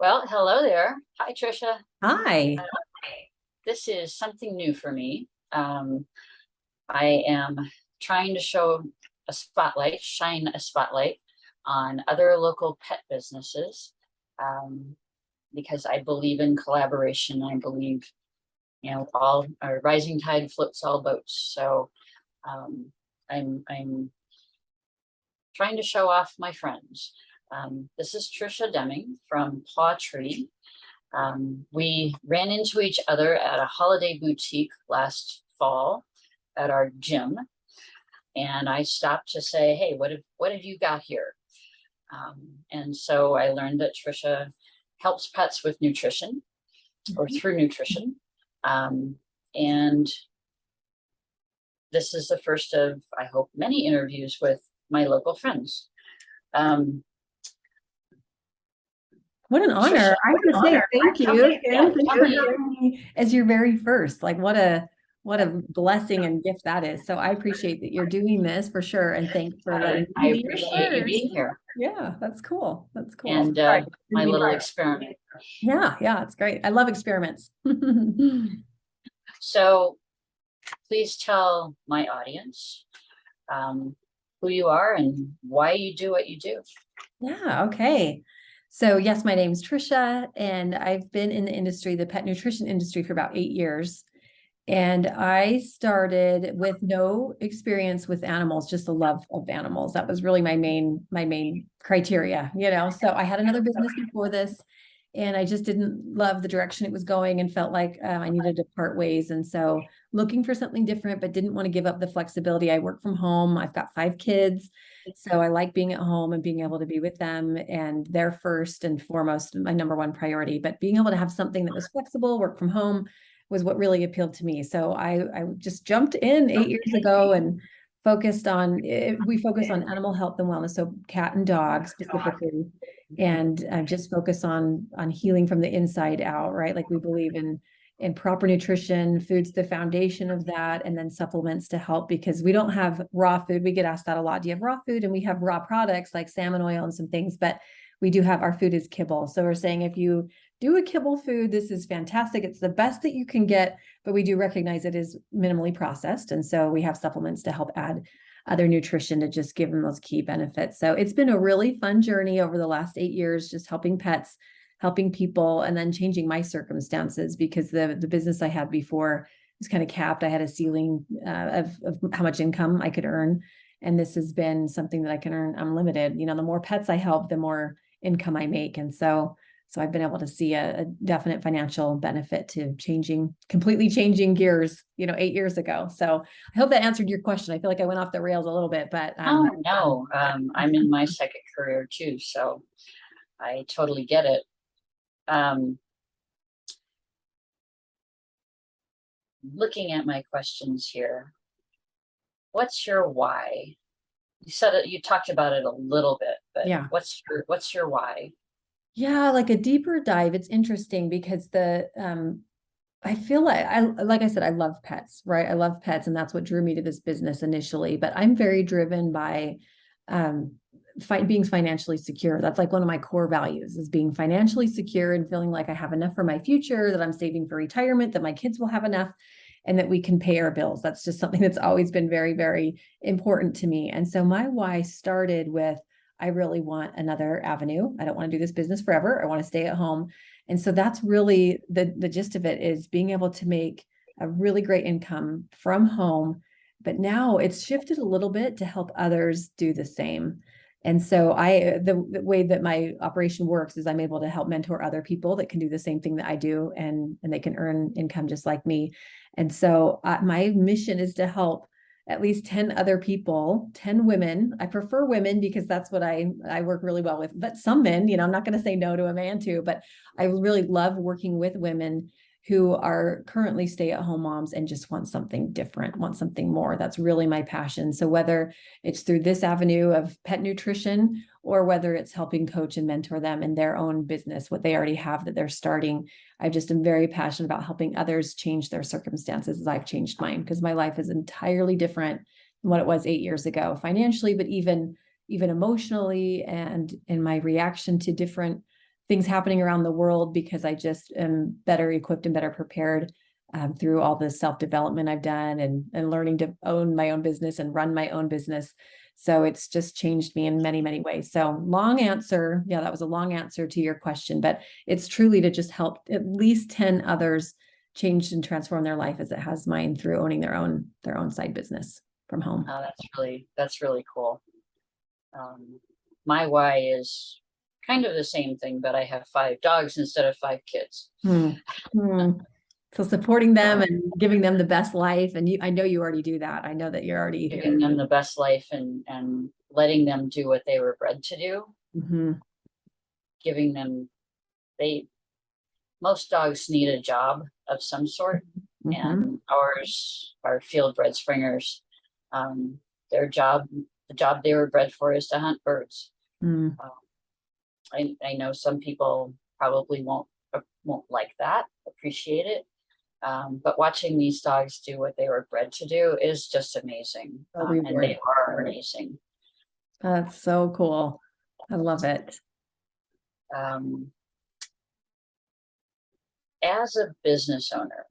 Well, hello there. Hi, Tricia. Hi. This is something new for me. Um, I am trying to show a spotlight, shine a spotlight on other local pet businesses. Um, because I believe in collaboration. I believe, you know, all a rising tide floats all boats. So um, I'm I'm trying to show off my friends. Um, this is Trisha Deming from PawTree. Um, we ran into each other at a holiday boutique last fall at our gym. And I stopped to say, hey, what have, what have you got here? Um, and so I learned that Trisha helps pets with nutrition or through nutrition. Um, and this is the first of, I hope, many interviews with my local friends. Um, What an honor. I have to say thank you. Thank you for having me As your very first, like what a, what a blessing and gift that is. So I appreciate that you're doing this for sure. And thanks for letting. I me appreciate you being here Yeah, that's cool. That's cool. and uh, my little experiment. Yeah, yeah, it's great. I love experiments. So please tell my audience um, who you are and why you do what you do. Yeah, okay. So yes, my name's Trisha and I've been in the industry, the pet nutrition industry for about eight years. And I started with no experience with animals, just a love of animals. That was really my main, my main criteria, you know? So I had another business before this and I just didn't love the direction it was going and felt like uh, I needed to part ways. And so looking for something different, but didn't want to give up the flexibility. I work from home. I've got five kids. So I like being at home and being able to be with them and they're first and foremost my number one priority. But being able to have something that was flexible, work from home was what really appealed to me. So I, I just jumped in eight years ago and focused on, eh, we focus on animal health and wellness, so cat and dog specifically. And uh, just focus on, on healing from the inside out, right? Like we believe in and proper nutrition, food's the foundation of that, and then supplements to help because we don't have raw food. We get asked that a lot. Do you have raw food? And we have raw products like salmon oil and some things, but we do have our food is kibble. So we're saying if you do a kibble food, this is fantastic. It's the best that you can get, but we do recognize it is minimally processed. And so we have supplements to help add other nutrition to just give them those key benefits. So it's been a really fun journey over the last eight years, just helping pets helping people and then changing my circumstances because the the business I had before was kind of capped. I had a ceiling uh, of, of how much income I could earn. And this has been something that I can earn unlimited. You know, the more pets I help, the more income I make. And so so I've been able to see a, a definite financial benefit to changing, completely changing gears, you know, eight years ago. So I hope that answered your question. I feel like I went off the rails a little bit, but Oh, um, no, um, I'm in my second career too, so I totally get it. Um, looking at my questions here, what's your why? You said it, you talked about it a little bit, but Yeah. what's your, what's your why? Yeah, like a deeper dive. It's interesting because the um I feel like I like I said, I love pets, right? I love pets, and that's what drew me to this business initially. But I'm very driven by um fi- being financially secure. That's like one of my core values is being financially secure and feeling like I have enough for my future, that I'm saving for retirement, that my kids will have enough, and that we can pay our bills. That's just something that's always been very, very important to me. And so my why started with I really want another avenue. I don't want to do this business forever. I want to stay at home. And so that's really the, the gist of it is being able to make a really great income from home. But now it's shifted a little bit to help others do the same. And so I, the, the way that my operation works is I'm able to help mentor other people that can do the same thing that I do and, and they can earn income just like me. And so my mission is to help at least 10 other people, 10 women. I prefer women because that's what I I work really well with. But some men, you know, I'm not going to say no to a man too, but I really love working with women who are currently stay-at-home moms and just want something different, want something more. That's really my passion. So whether it's through this avenue of pet nutrition or whether it's helping coach and mentor them in their own business, what they already have that they're starting, I just am very passionate about helping others change their circumstances as I've changed mine because my life is entirely different than what it was eight years ago financially, but even even emotionally and in my reaction to different things happening around the world because I just am better equipped and better prepared um, through all the self-development I've done and, and learning to own my own business and run my own business. So it's just changed me in many, many ways. So long answer. Yeah, that was a long answer to your question, but it's truly to just help at least 10 others change and transform their life as it has mine through owning their own, their own side business from home. Oh, that's really, that's really cool. Um, my why is kind of the same thing, but I have five dogs instead of five kids. Hmm. Hmm. So supporting them and giving them the best life. And you, I know you already do that. I know that you're already Giving them the best life and, and letting them do what they were bred to do, Mhm. giving them, they, most dogs need a job of some sort. Mhm. and ours are field bred springers. Um, their job, the job they were bred for is to hunt birds. Mm. I, I know some people probably won't, uh, won't like that, appreciate it. Um, but watching these dogs do what they were bred to do is just amazing. Um, and they are amazing. That's so cool. I love it. Um, as a business owner,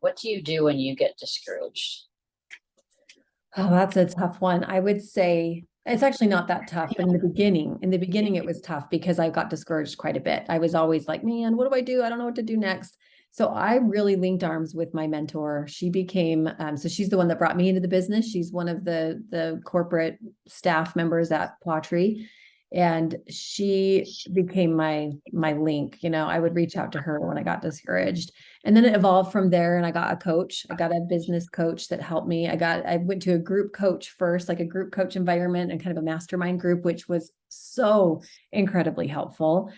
what do you do when you get discouraged? Oh, that's a tough one. I would say it's actually not that tough. In the beginning, in the beginning, it was tough because I got discouraged quite a bit. I was always like, man, what do I do? I don't know what to do next. So I really linked arms with my mentor. She became, um, so she's the one that brought me into the business. She's one of the the corporate staff members at PawTree. And she became my my link. You know, I would reach out to her when I got discouraged. And then it evolved from there and I got a coach. I got a business coach that helped me. I got I went to a group coach first, like a group coach environment and kind of a mastermind group, which was so incredibly helpful.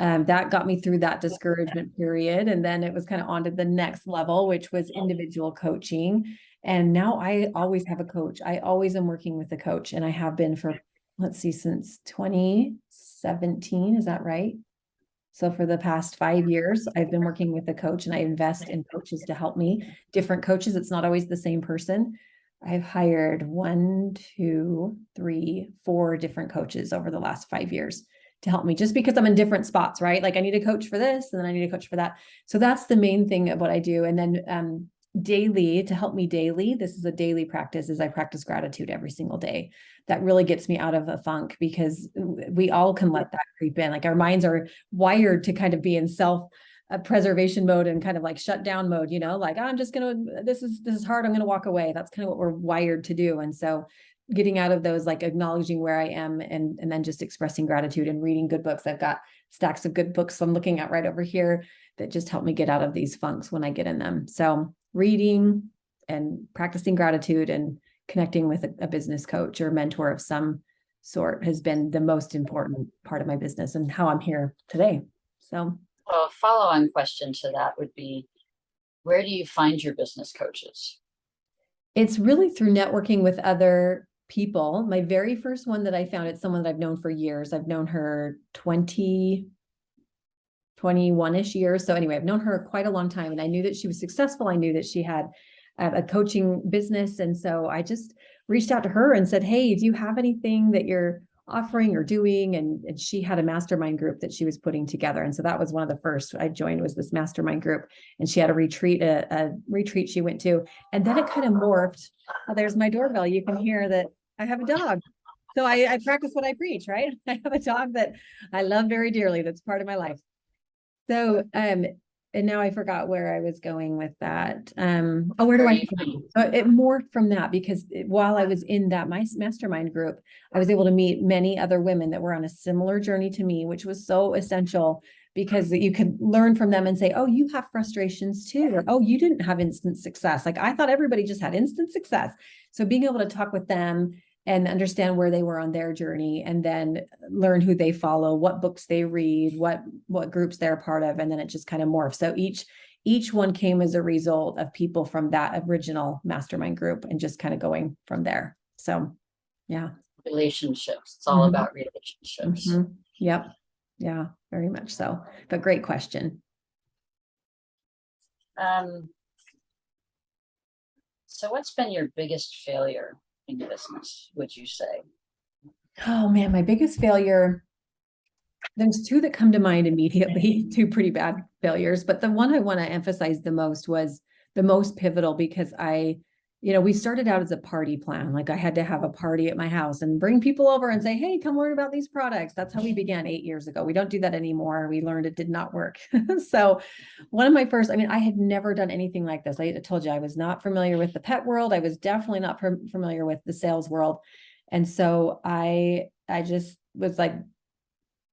Um, that got me through that discouragement period. And then it was kind of on to the next level, which was individual coaching. And now I always have a coach. I always am working with a coach and I have been for, let's see, since 2017. Is that right? So for the past five years, I've been working with a coach and I invest in coaches to help me. Different coaches, it's not always the same person. I've hired one, two, three, four different coaches over the last five years to help me just because I'm in different spots, right? Like I need a coach for this and then I need a coach for that. So that's the main thing of what I do. And then um, daily to help me daily, this is a daily practice is I practice gratitude every single day. That really gets me out of a funk because we all can let that creep in. Like our minds are wired to kind of be in self uh, preservation mode and kind of like shut down mode, you know, like I'm just going to this is this is hard, I'm going to walk away. That's kind of what we're wired to do. And so getting out of those like acknowledging where I am and and then just expressing gratitude and reading good books. I've got stacks of good books I'm looking at right over here that just help me get out of these funks when I get in them. So reading and practicing gratitude and connecting with a, a business coach or mentor of some sort has been the most important part of my business and how I'm here today. So Well, a follow-on question to that would be, where do you find your business coaches? it's really through networking with other people. My very first one that I found, it's someone that I've known for years. I've known her 20, 21-ish years. So anyway, I've known her quite a long time and I knew that she was successful. I knew that she had a, coaching business. And so I just reached out to her and said, Hey, do you have anything that you're offering or doing? And, and she had a mastermind group that she was putting together. And so that was one of the first I joined was this mastermind group. And she had a retreat, a, a retreat she went to. And then it kind of morphed. Oh, there's my doorbell. You can hear that I have a dog. So I, I practice what I preach, right? I have a dog that I love very dearly. That's part of my life. So, um, and now I forgot where I was going with that. Um, oh, where do I? Uh, It morphed from that because it- while I was in that my mastermind group, I was able to meet many other women that were on a similar journey to me, which was so essential because you could learn from them and say, oh, you have frustrations too, or oh, you didn't have instant success. Like I thought everybody just had instant success. So being able to talk with them and understand where they were on their journey and then learn who they follow, what books they read, what what groups they're part of, and then it just kind of morphs. So each each one came as a result of people from that original mastermind group and just kind of going from there. So yeah. Relationships, it's all Mhm. about relationships. Mhm. Yep. Yeah, very much so. But great question. Um. So what's been your biggest failure in business, would you say? Oh man, my biggest failure. there's two that come to mind immediately, two pretty bad failures, but the one I want to emphasize the most was the most pivotal because I, you know, we started out as a party plan. Like I had to have a party at my house and bring people over and say, hey, come learn about these products. That's how we began eight years ago. We don't do that anymore. We learned it did not work. so one of my first, I mean, I had never done anything like this. I told you I was not familiar with the pet world. I was definitely not familiar with the sales world. And so I, I just was like,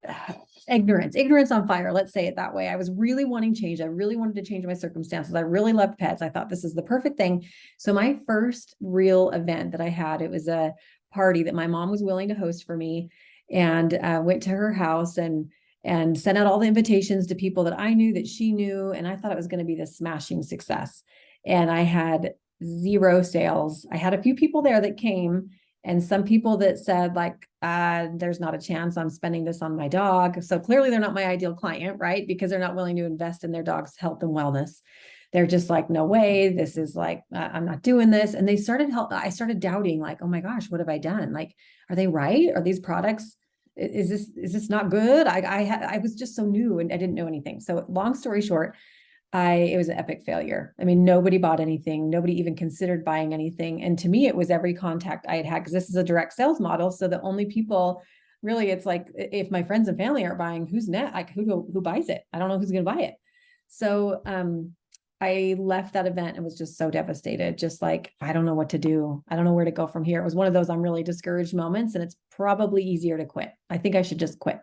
ignorance, ignorance on fire. Let's say it that way. I was really wanting change. I really wanted to change my circumstances. I really loved pets. I thought this is the perfect thing. So my first real event that I had, it was a party that my mom was willing to host for me and uh, went to her house and and sent out all the invitations to people that I knew that she knew. And I thought it was going to be this smashing success. And I had zero sales. I had a few people there that came and some people that said like uh, there's not a chance i'm spending this on my dog. So clearly they're not my ideal client right? Because they're not willing to invest in their dog's health and wellness. They're just like no way. This is like uh, i'm not doing this. And they started help i started doubting like oh my gosh what have i done? Like are they right? Are these products is this is this not good? I i i was just so new and i didn't know anything. So long story short I, it was an epic failure. I mean, nobody bought anything. Nobody even considered buying anything. And to me, it was every contact I had had, because this is a direct sales model. So the only people really, it's like, if my friends and family aren't buying, who's net, like who, who buys it? I don't know who's going to buy it. So, um, I left that event and was just so devastated, just like, I don't know what to do. I don't know where to go from here. It was one of those I'm really discouraged moments, and it's probably easier to quit. I think I should just quit.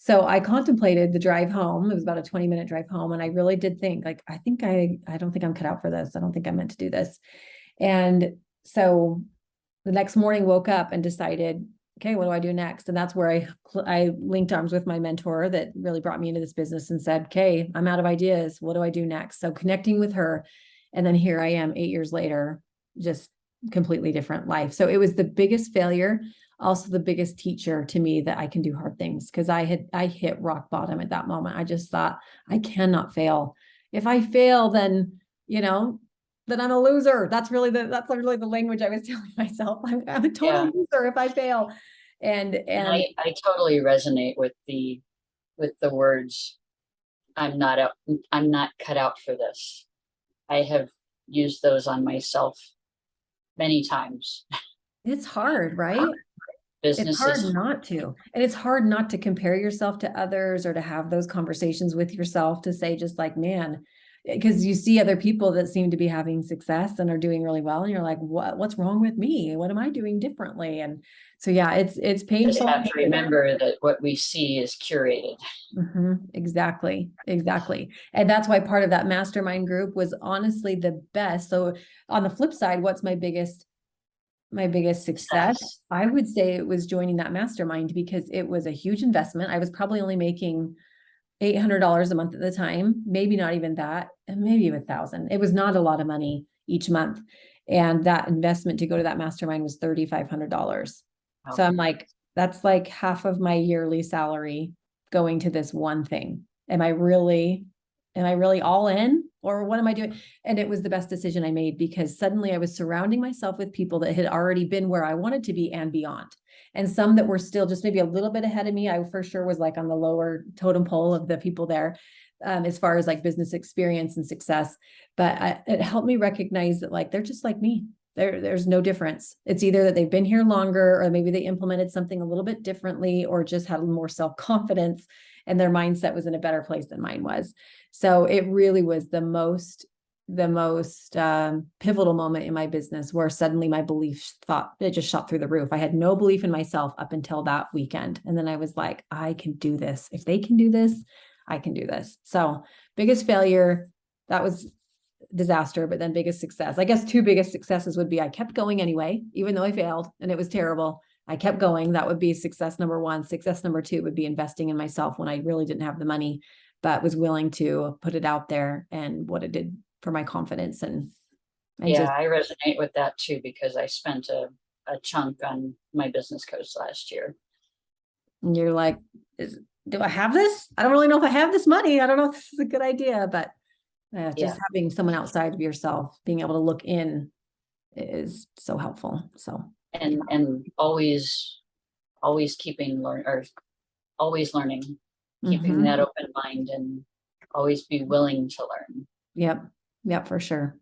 So I contemplated the drive home. It was about a 20 minute drive home. And I really did think like, I think I, I don't think I'm cut out for this. I don't think I'm meant to do this. And so the next morning woke up and decided, okay, what do I do next? And that's where I, I linked arms with my mentor that really brought me into this business and said, okay, I'm out of ideas. What do I do next? So connecting with her. And then here I am eight years later, just completely different life. So it was the biggest failure also the biggest teacher to me that I can do hard things because I had I hit rock bottom at that moment. I just thought I cannot fail. If I fail, then you know, then I'm a loser. That's really the that's really the language I was telling myself. I'm, I'm a total Yeah. loser if I fail. And And and I, I totally resonate with the, with the words. I'm not up, I'm not cut out for this. I have used those on myself many times. it's hard, right? It's hard not to. And it's hard not to compare yourself to others or to have those conversations with yourself to say just like, man, because you see other people that seem to be having success and are doing really well and you're like, what what's wrong with me? What am I doing differently? And so yeah, it's it's just painful. have to remember that what we see is curated. Mhm, exactly, exactly. And that's why part of that mastermind group was honestly the best. So on the flip side, what's my biggest my biggest success? I would say it was joining that mastermind because it was a huge investment. I was probably only making eight hundred dollars a month at the time, maybe not even that, and maybe a thousand. It was not a lot of money each month. And that investment to go to that mastermind was thirty-five hundred dollars. So I'm like, that's like half of my yearly salary going to this one thing. Am I really, am I really all in? Or what am I doing? And it was the best decision I made because suddenly I was surrounding myself with people that had already been where I wanted to be and beyond. And some that were still just maybe a little bit ahead of me. I for sure was like on the lower totem pole of the people there. Um, as far as like business experience and success, but I, it helped me recognize that like they're just like me. There, there's no difference. It's either that they've been here longer, or maybe they implemented something a little bit differently, or just had more self confidence, and their mindset was in a better place than mine was. So it really was the most, the most um, pivotal moment in my business where suddenly my belief thought it just shot through the roof. I had no belief in myself up until that weekend, and then I was like, I can do this. If they can do this, I can do this. So biggest failure. That was disaster, but then biggest success. I guess two biggest successes would be I kept going anyway, even though I failed and it was terrible. I kept going. That would be success number one. Success number two would be investing in myself when I really didn't have the money, but was willing to put it out there and what it did for my confidence and Yeah, just I resonate with that too, because I spent a, a chunk on my business coach last year. and you're like, is, do I have this? I don't really know if I have this money. I don't know if this is a good idea, but uh, Yeah. just having someone outside of yourself, being able to look in is so helpful. So And, and always, always keeping learn, or always learning, keeping Mhm. that open mind and always be willing to learn. Yep, yep, for sure,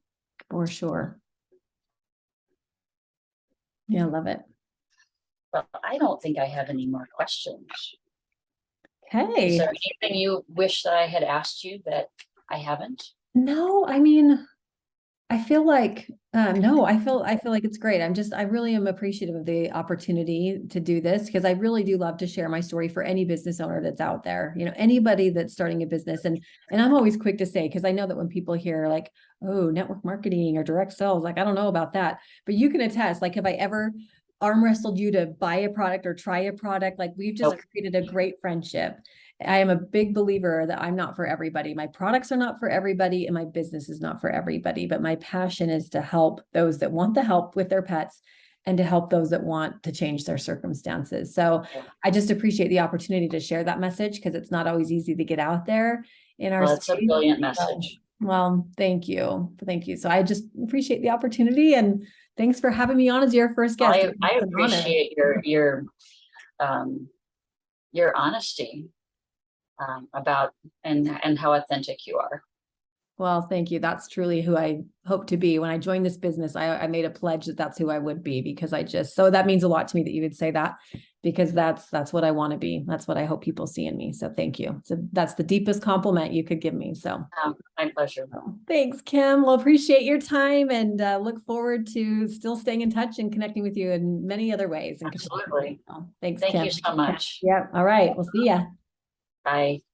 for sure. Yeah, I love it. But I don't think I have any more questions. Okay is there anything you wish that I had asked you that I haven't? no, I mean, I feel like, um, no, I feel, I feel like it's great. I'm just, I really am appreciative of the opportunity to do this because I really do love to share my story for any business owner that's out there. You know, anybody that's starting a business and, and I'm always quick to say, because I know that when people hear like, oh, network marketing or direct sales, like, I don't know about that, but you can attest, like, have I ever arm wrestled you to buy a product or try a product? Like, we've just created a great friendship. I am a big believer that I'm not for everybody. My products are not for everybody and my business is not for everybody, but my passion is to help those that want the help with their pets and to help those that want to change their circumstances. So I just appreciate the opportunity to share that message because it's not always easy to get out there in our Well, it's a brilliant message. Well, thank you. Thank you. So I just appreciate the opportunity and thanks for having me on as your first guest. I, I appreciate your, your, um, your honesty um, about and, and how authentic you are. Well, thank you. That's truly who I hope to be. When I joined this business, I, I made a pledge that that's who I would be because I just, so that means a lot to me that you would say that because that's, that's what I want to be. That's what I hope people see in me. So thank you. So that's the deepest compliment you could give me. So Um, my pleasure. thanks, Kim. Well, appreciate your time and uh, look forward to still staying in touch and connecting with you in many other ways. and. Absolutely. So, Thanks, Thank Kim. you so much. Yeah. All right. We'll see ya. Bye.